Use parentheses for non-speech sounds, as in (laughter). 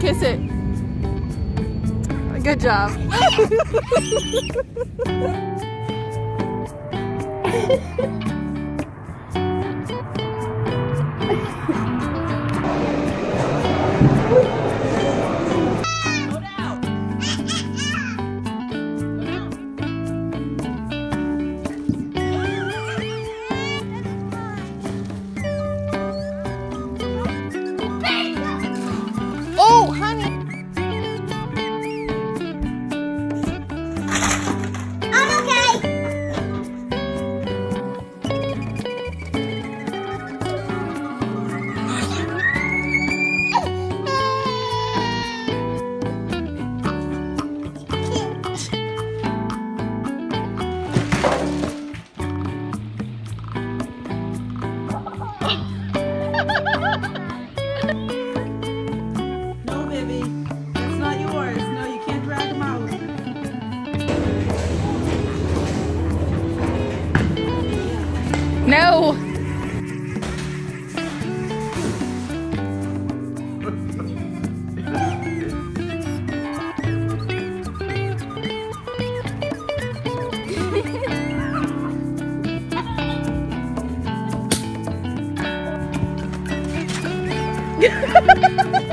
Kiss it. Good job. (laughs) No. (laughs)